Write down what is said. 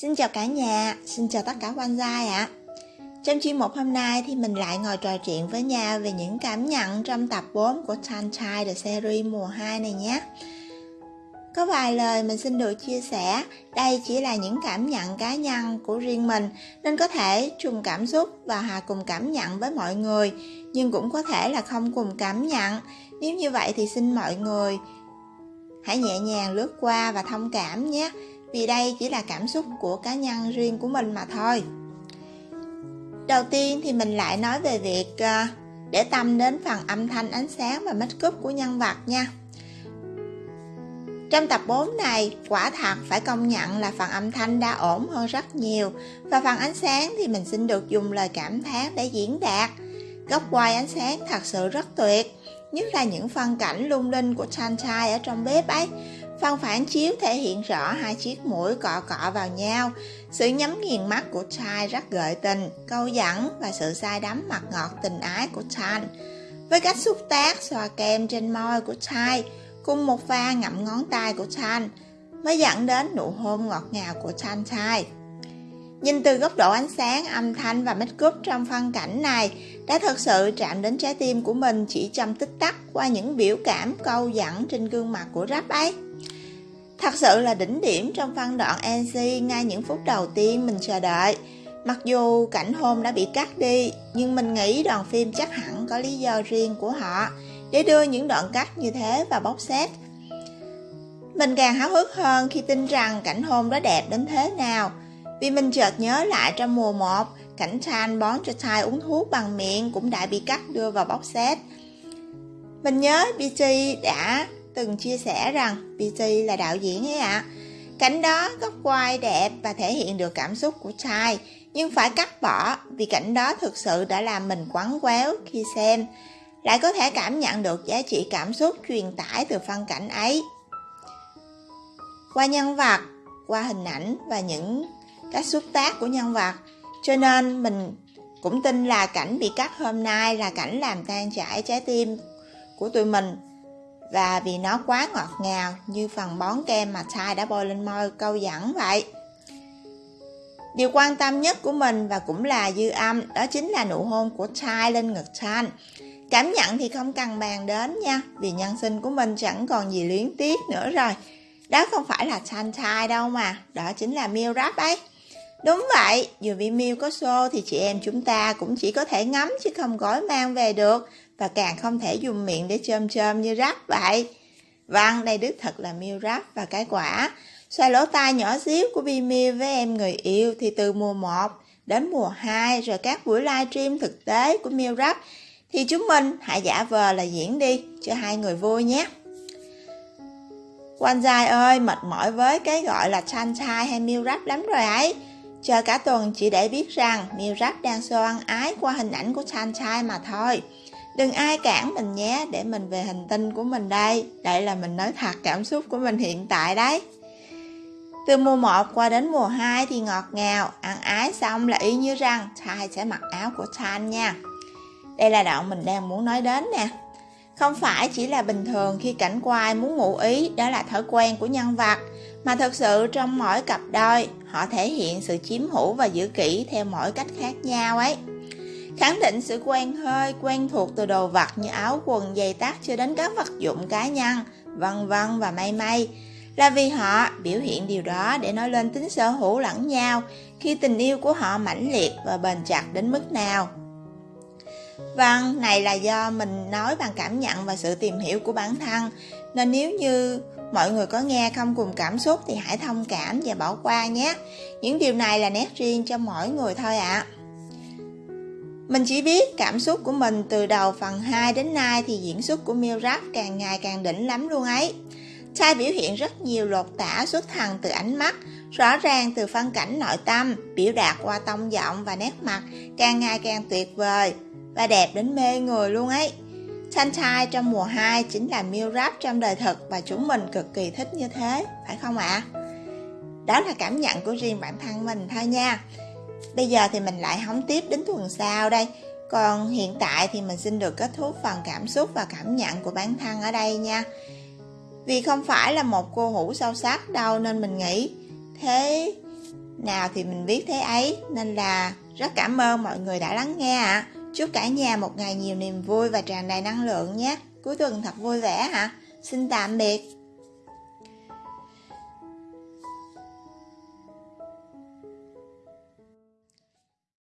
Xin chào cả nhà, xin chào tất cả quan gia ạ. Trong chuyên mục hôm nay thì mình lại ngồi trò chuyện với nhau về những cảm nhận trong tập 4 của Sunshine The Series mùa 2 này nhé. Có vài lời mình xin được chia sẻ, đây chỉ là những cảm nhận cá nhân của riêng mình nên có thể chung cảm xúc và hòa cùng cảm nhận với mọi người, nhưng cũng có thể là không cùng cảm nhận. Nếu như vậy thì xin mọi người hãy nhẹ nhàng lướt qua và thông cảm nhé vì đây chỉ là cảm xúc của cá nhân riêng của mình mà thôi. Đầu tiên thì mình lại nói về việc à, để tâm đến phần âm thanh ánh sáng và make up của nhân vật nha. Trong tập 4 này, quả thật phải công nhận là phần âm thanh đã ổn hơn rất nhiều và phần ánh sáng thì mình xin được dùng lời cảm thán để diễn đạt. Góc quay ánh sáng thật sự rất tuyệt, nhất là những phân cảnh lung linh của Sunshine ở trong bếp ấy. Phần phản chiếu thể hiện rõ hai chiếc mũi cọ cọ vào nhau, sự nhắm nghiền mắt của Chai rất gợi tình, câu dẫn và sự say đắm mặt ngọt tình ái của Chan. Với cách xúc tác xoa kem trên môi của Chai, cùng một pha ngậm ngón tay của Chan, mới dẫn đến nụ hôn ngọt ngào của Chan Chai. Nhìn từ góc độ ánh sáng, âm thanh và make up trong phân cảnh này đã thật sự chạm đến trái tim của mình chỉ trong tích tắc qua những biểu cảm câu dẫn trên gương mặt của rap ấy. Thật sự là đỉnh điểm trong phân đoạn NC ngay những phút đầu tiên mình chờ đợi. Mặc dù cảnh hôn đã bị cắt đi, nhưng mình nghĩ đoàn phim chắc hẳn có lý do riêng của họ để đưa những đoạn cắt như thế vào bóc xét Mình càng háo hức hơn khi tin rằng cảnh hôn đó đẹp đến thế nào, vì mình chợt nhớ lại trong mùa 1, cảnh Chan bón cho Thai uống thuốc bằng miệng cũng đã bị cắt đưa vào bóc xét Mình nhớ BT đã từng chia sẻ rằng PT là đạo diễn ấy ạ. À. Cảnh đó góc quay đẹp và thể hiện được cảm xúc của trai, nhưng phải cắt bỏ vì cảnh đó thực sự đã làm mình quắn quéo khi xem. Lại có thể cảm nhận được giá trị cảm xúc truyền tải từ phân cảnh ấy. Qua nhân vật, qua hình ảnh và những cách xúc tác của nhân vật, cho nên mình cũng tin là cảnh bị cắt hôm nay là cảnh làm tan chảy trái tim của tụi mình và vì nó quá ngọt ngào như phần bón kem mà Thai đã bôi lên môi câu dẫn vậy. Điều quan tâm nhất của mình và cũng là dư âm đó chính là nụ hôn của Thai lên ngực Chan. Cảm nhận thì không cần bàn đến nha, vì nhân sinh của mình chẳng còn gì luyến tiếc nữa rồi. Đó không phải là Chan Thai đâu mà, đó chính là Miu Rap ấy. Đúng vậy, dù vì Miêu có xô thì chị em chúng ta cũng chỉ có thể ngắm chứ không gói mang về được và càng không thể dùng miệng để chôm chôm như rap vậy. Vâng, đây đích thật là miêu rap và cái quả. Xoay lỗ tai nhỏ xíu của Bi miu với em người yêu thì từ mùa 1 đến mùa 2 rồi các buổi livestream thực tế của miu Rap thì chúng mình hãy giả vờ là diễn đi cho hai người vui nhé. Quan dài ơi, mệt mỏi với cái gọi là chan chai hay miu Rap lắm rồi ấy. Chờ cả tuần chỉ để biết rằng Miêu Rap đang show ăn ái qua hình ảnh của Sunshine mà thôi. Đừng ai cản mình nhé, để mình về hành tinh của mình đây. Đây là mình nói thật, cảm xúc của mình hiện tại đấy. Từ mùa 1 qua đến mùa 2 thì ngọt ngào, Ăn ái xong là y như rằng Thai sẽ mặc áo của Chan nha. Đây là đoạn mình đang muốn nói đến nè. Không phải chỉ là bình thường khi cảnh quay muốn ngụ ý, Đó là thói quen của nhân vật. Mà thật sự trong mỗi cặp đôi Họ thể hiện sự chiếm hữu và giữ kỹ theo mỗi cách khác nhau ấy khẳng định sự quen hơi, quen thuộc từ đồ vật như áo quần, giày tác cho đến các vật dụng cá nhân, vân vân và may may. Là vì họ biểu hiện điều đó để nói lên tính sở hữu lẫn nhau khi tình yêu của họ mãnh liệt và bền chặt đến mức nào. Vâng, này là do mình nói bằng cảm nhận và sự tìm hiểu của bản thân, nên nếu như mọi người có nghe không cùng cảm xúc thì hãy thông cảm và bỏ qua nhé. Những điều này là nét riêng cho mỗi người thôi ạ. À. Mình chỉ biết cảm xúc của mình từ đầu phần 2 đến nay thì diễn xuất của Miêu Rap càng ngày càng đỉnh lắm luôn ấy. Trai biểu hiện rất nhiều lột tả xuất thần từ ánh mắt, rõ ràng từ phân cảnh nội tâm, biểu đạt qua tông giọng và nét mặt càng ngày càng tuyệt vời và đẹp đến mê người luôn ấy. Sunshine trong mùa 2 chính là Miêu Rap trong đời thực và chúng mình cực kỳ thích như thế, phải không ạ? À? Đó là cảm nhận của riêng bản thân mình thôi nha. Bây giờ thì mình lại hóng tiếp đến tuần sau đây Còn hiện tại thì mình xin được kết thúc phần cảm xúc và cảm nhận của bản thân ở đây nha Vì không phải là một cô hữu sâu sắc đâu nên mình nghĩ Thế nào thì mình viết thế ấy, nên là rất cảm ơn mọi người đã lắng nghe ạ. À. Chúc cả nhà một ngày nhiều niềm vui và tràn đầy năng lượng nhé. Cuối tuần thật vui vẻ hả? Xin tạm biệt.